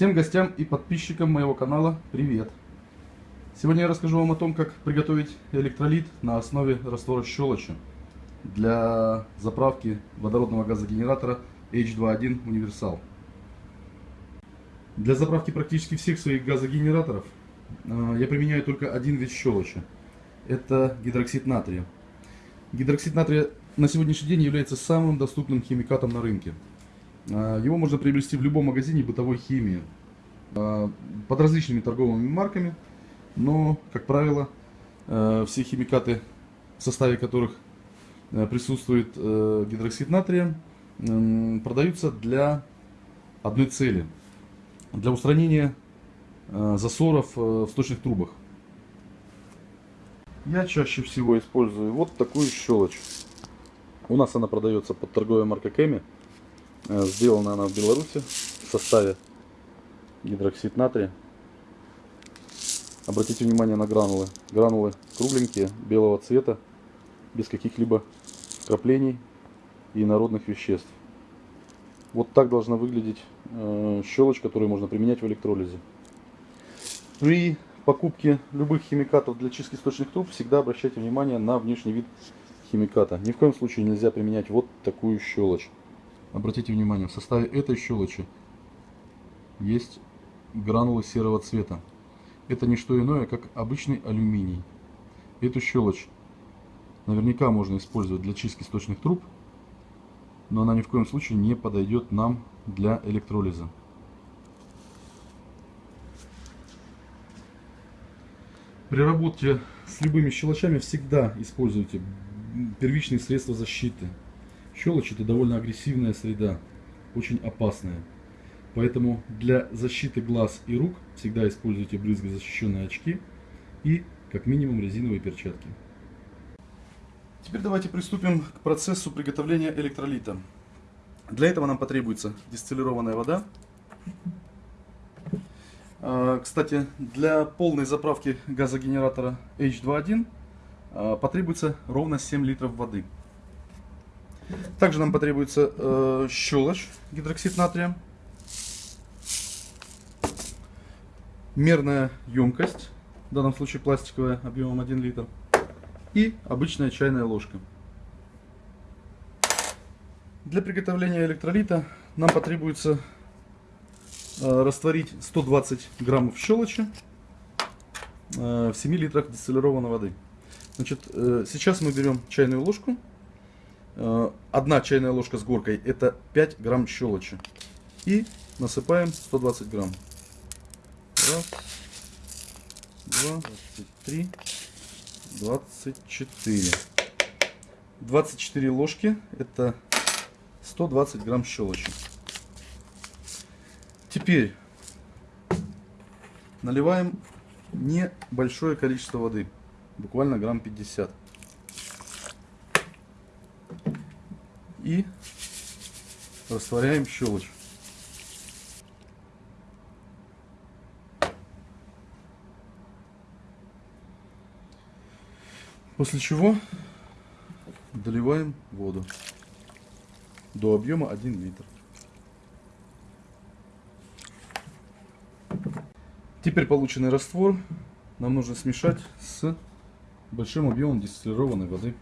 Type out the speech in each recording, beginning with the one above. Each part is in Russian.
Всем гостям и подписчикам моего канала привет! Сегодня я расскажу вам о том, как приготовить электролит на основе раствора щелочи для заправки водородного газогенератора H21 Универсал. Для заправки практически всех своих газогенераторов э, я применяю только один вид щелочи. Это гидроксид натрия. Гидроксид натрия на сегодняшний день является самым доступным химикатом на рынке. А, его можно приобрести в любом магазине бытовой химии под различными торговыми марками, но, как правило, а, все химикаты, в составе которых присутствует э, гидроксид натрия, продаются для одной цели. Для устранения засоров э, в сточных трубах. Я чаще всего использую вот такую щелочь. У нас она продается под торговой маркой Кэми. Э, сделана она в Беларуси в составе гидроксид натрия. Обратите внимание на гранулы. Гранулы кругленькие, белого цвета, без каких-либо краплений и народных веществ. Вот так должна выглядеть э, щелочь, которую можно применять в электролизе. При покупке любых химикатов для чистки сточных труб всегда обращайте внимание на внешний вид химиката. Ни в коем случае нельзя применять вот такую щелочь. Обратите внимание, в составе этой щелочи есть гранулы серого цвета. Это не что иное, как обычный алюминий. Эту щелочь наверняка можно использовать для чистки сточных труб, но она ни в коем случае не подойдет нам для электролиза. При работе с любыми щелочами всегда используйте первичные средства защиты. Щелочь это довольно агрессивная среда, очень опасная. Поэтому для защиты глаз и рук всегда используйте брызгозащищенные очки и как минимум резиновые перчатки. Теперь давайте приступим к процессу приготовления электролита. Для этого нам потребуется дистиллированная вода. А, кстати, для полной заправки газогенератора H21 а, потребуется ровно 7 литров воды. Также нам потребуется э, щелочь, гидроксид натрия, мерная емкость, в данном случае пластиковая, объемом 1 литр, и обычная чайная ложка. Для приготовления электролита нам потребуется э, растворить 120 граммов щелочи э, в 7 литрах дистиллированной воды. Значит, э, сейчас мы берем чайную ложку, Э, одна чайная ложка с горкой это 5 грамм щелочи. И насыпаем 120 грамм. Раз, два, три, двадцать четыре. 24 ложки это 120 грамм щелочи. Теперь наливаем небольшое количество воды, буквально грамм 50. и растворяем щелочь. После чего доливаем воду до объема 1 литр. Теперь полученный раствор нам нужно смешать с большим объемом дистиллированной воды.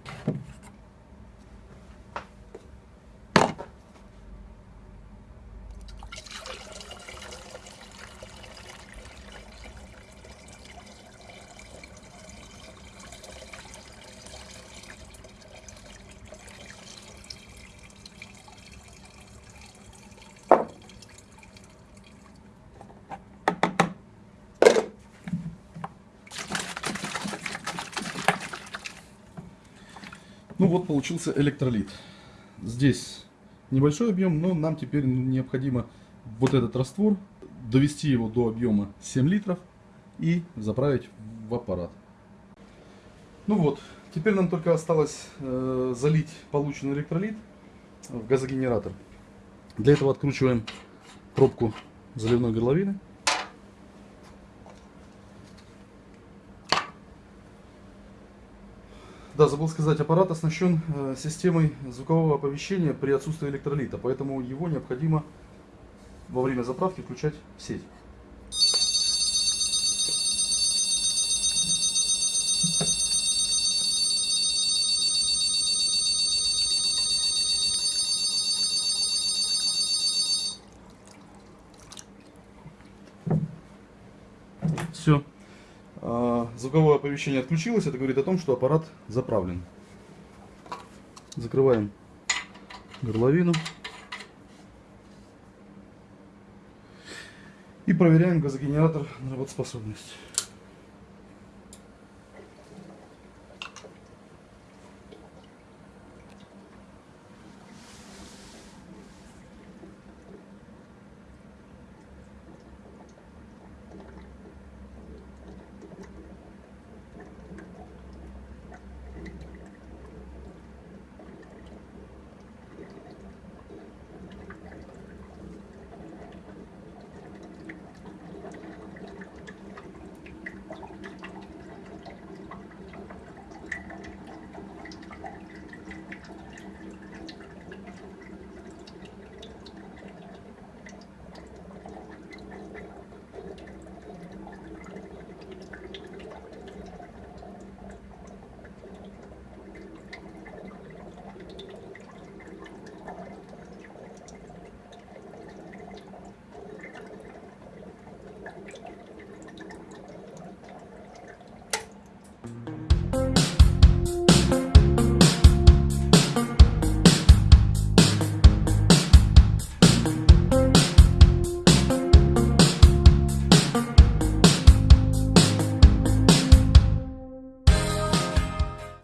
Ну вот получился электролит. Здесь небольшой объем, но нам теперь необходимо вот этот раствор довести его до объема 7 литров и заправить в аппарат. Ну вот, теперь нам только осталось э, залить полученный электролит в газогенератор. Для этого откручиваем пробку заливной горловины. Да, забыл сказать, аппарат оснащен э, системой звукового оповещения при отсутствии электролита, поэтому его необходимо во время заправки включать сеть. Все. Звуковое оповещение отключилось. Это говорит о том, что аппарат заправлен. Закрываем горловину. И проверяем газогенератор на работоспособность.